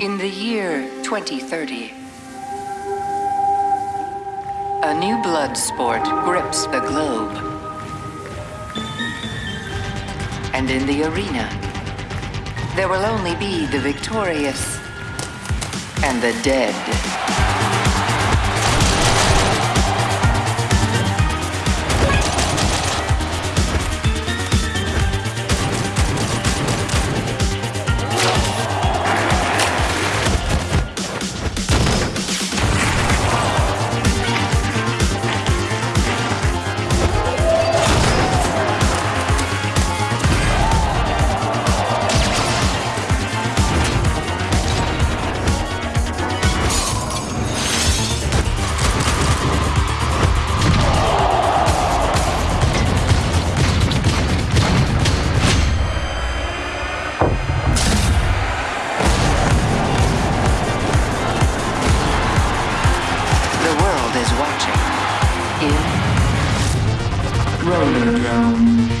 In the year 2030, a new blood sport grips the globe. And in the arena, there will only be the victorious and the dead. Is Rollerdrome.